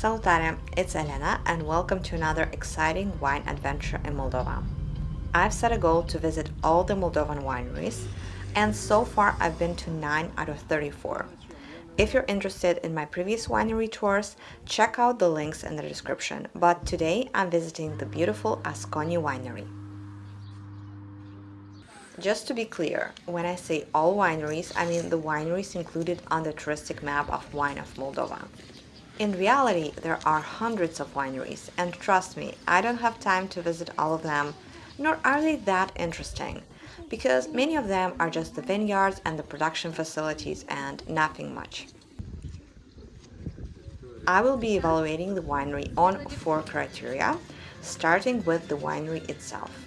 Salutare, it's Elena and welcome to another exciting wine adventure in Moldova. I've set a goal to visit all the Moldovan wineries and so far I've been to 9 out of 34. If you're interested in my previous winery tours, check out the links in the description, but today I'm visiting the beautiful Asconi winery. Just to be clear, when I say all wineries, I mean the wineries included on the touristic map of Wine of Moldova. In reality, there are hundreds of wineries, and trust me, I don't have time to visit all of them, nor are they that interesting, because many of them are just the vineyards and the production facilities and nothing much. I will be evaluating the winery on four criteria, starting with the winery itself.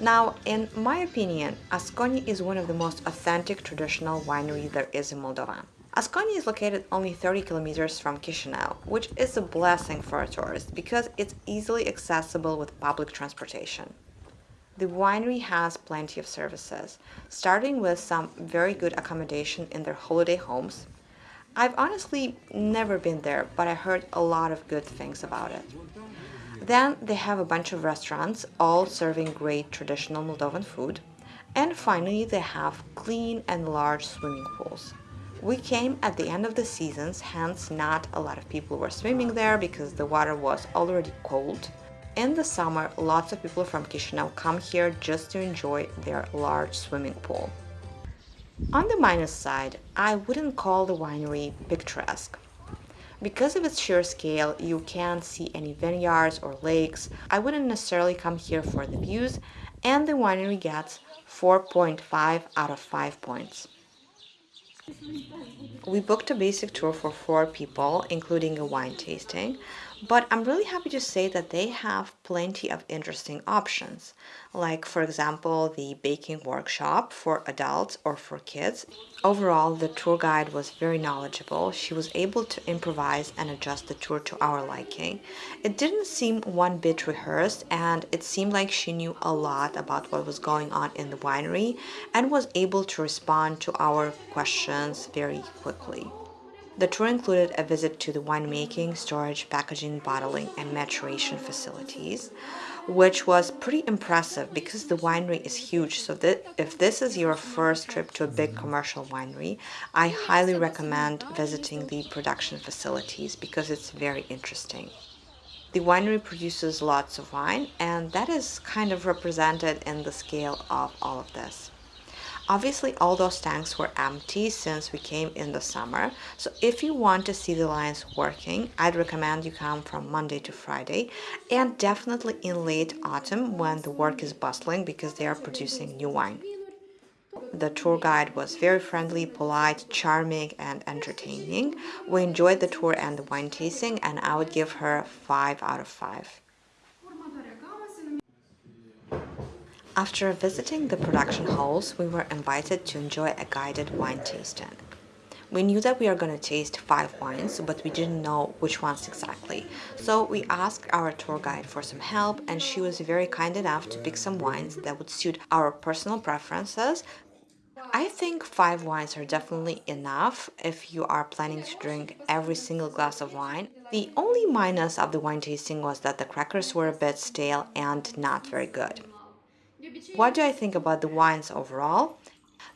Now, in my opinion, Asconi is one of the most authentic traditional winery there is in Moldova. Asconi is located only 30 kilometers from Chisinau, which is a blessing for a tourist because it's easily accessible with public transportation. The winery has plenty of services, starting with some very good accommodation in their holiday homes. I've honestly never been there, but I heard a lot of good things about it. Then they have a bunch of restaurants, all serving great traditional Moldovan food. And finally, they have clean and large swimming pools. We came at the end of the seasons, hence not a lot of people were swimming there because the water was already cold. In the summer, lots of people from Chisinau come here just to enjoy their large swimming pool. On the minus side, I wouldn't call the winery picturesque. Because of its sheer scale, you can't see any vineyards or lakes. I wouldn't necessarily come here for the views, and the winery gets 4.5 out of 5 points. We booked a basic tour for four people, including a wine tasting, but I'm really happy to say that they have plenty of interesting options, like for example the baking workshop for adults or for kids. Overall, the tour guide was very knowledgeable. She was able to improvise and adjust the tour to our liking. It didn't seem one bit rehearsed and it seemed like she knew a lot about what was going on in the winery and was able to respond to our questions very quickly. The tour included a visit to the winemaking, storage, packaging, bottling, and maturation facilities, which was pretty impressive because the winery is huge. So if this is your first trip to a big commercial winery, I highly recommend visiting the production facilities because it's very interesting. The winery produces lots of wine and that is kind of represented in the scale of all of this. Obviously, all those tanks were empty since we came in the summer. So if you want to see the lines working, I'd recommend you come from Monday to Friday and definitely in late autumn when the work is bustling because they are producing new wine. The tour guide was very friendly, polite, charming, and entertaining. We enjoyed the tour and the wine tasting, and I would give her 5 out of 5. After visiting the production halls, we were invited to enjoy a guided wine tasting. We knew that we are going to taste five wines, but we didn't know which ones exactly. So we asked our tour guide for some help and she was very kind enough to pick some wines that would suit our personal preferences. I think five wines are definitely enough if you are planning to drink every single glass of wine. The only minus of the wine tasting was that the crackers were a bit stale and not very good. What do I think about the wines overall?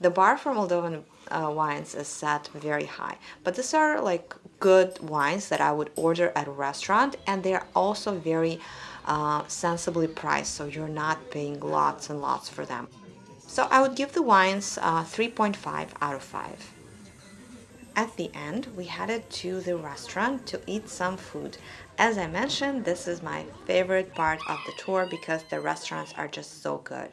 The bar for Moldovan uh, wines is set very high, but these are like good wines that I would order at a restaurant and they're also very uh, sensibly priced, so you're not paying lots and lots for them. So I would give the wines uh, 3.5 out of 5. At the end, we headed to the restaurant to eat some food. As I mentioned, this is my favorite part of the tour because the restaurants are just so good.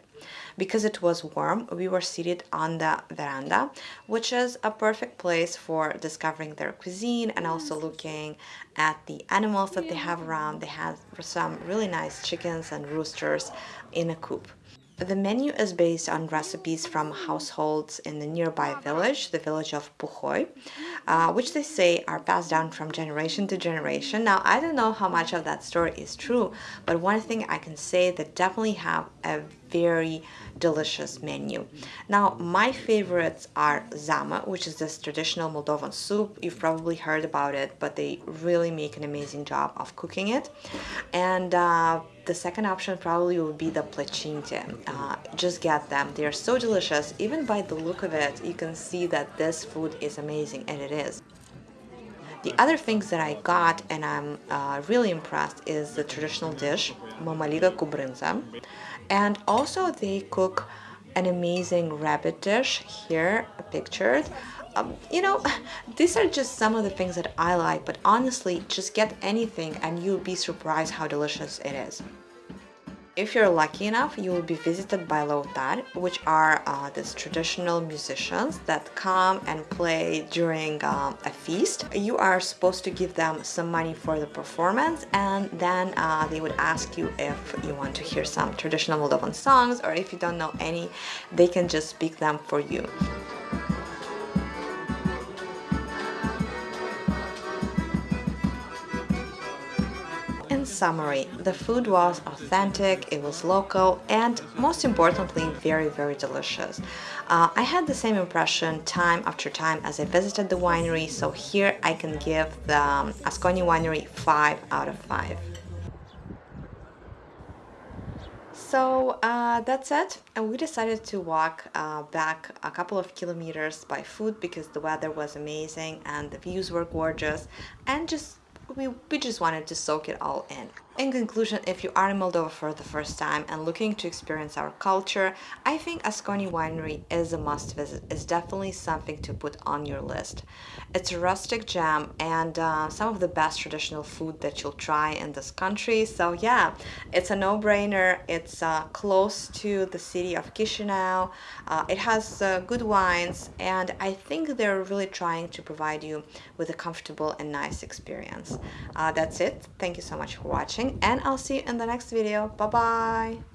Because it was warm, we were seated on the veranda, which is a perfect place for discovering their cuisine and also looking at the animals that they have around. They have some really nice chickens and roosters in a coop. The menu is based on recipes from households in the nearby village, the village of Puhoi, uh, which they say are passed down from generation to generation. Now, I don't know how much of that story is true, but one thing I can say that definitely have a very delicious menu. Now, my favorites are zama, which is this traditional Moldovan soup. You've probably heard about it, but they really make an amazing job of cooking it. And uh, the second option probably would be the plachinte. Uh, just get them. They are so delicious. Even by the look of it, you can see that this food is amazing, and it is. The other things that I got and I'm uh, really impressed is the traditional dish, mamaliga cu. And also they cook an amazing rabbit dish here pictured. Um, you know, these are just some of the things that I like, but honestly, just get anything and you'll be surprised how delicious it is. If you're lucky enough, you will be visited by Lautar, which are uh, these traditional musicians that come and play during um, a feast. You are supposed to give them some money for the performance and then uh, they would ask you if you want to hear some traditional Moldovan songs or if you don't know any, they can just speak them for you. Summary, the food was authentic, it was local, and most importantly, very, very delicious. Uh, I had the same impression time after time as I visited the winery, so here I can give the um, Asconi Winery 5 out of 5. So uh, that's it and we decided to walk uh, back a couple of kilometers by foot because the weather was amazing and the views were gorgeous and just we, we just wanted to soak it all in. In conclusion, if you are in Moldova for the first time and looking to experience our culture, I think Asconi Winery is a must visit. It's definitely something to put on your list. It's a rustic gem and uh, some of the best traditional food that you'll try in this country. So yeah, it's a no-brainer. It's uh, close to the city of Chisinau. Uh, it has uh, good wines and I think they're really trying to provide you with a comfortable and nice experience. Uh, that's it. Thank you so much for and I'll see you in the next video. Bye bye!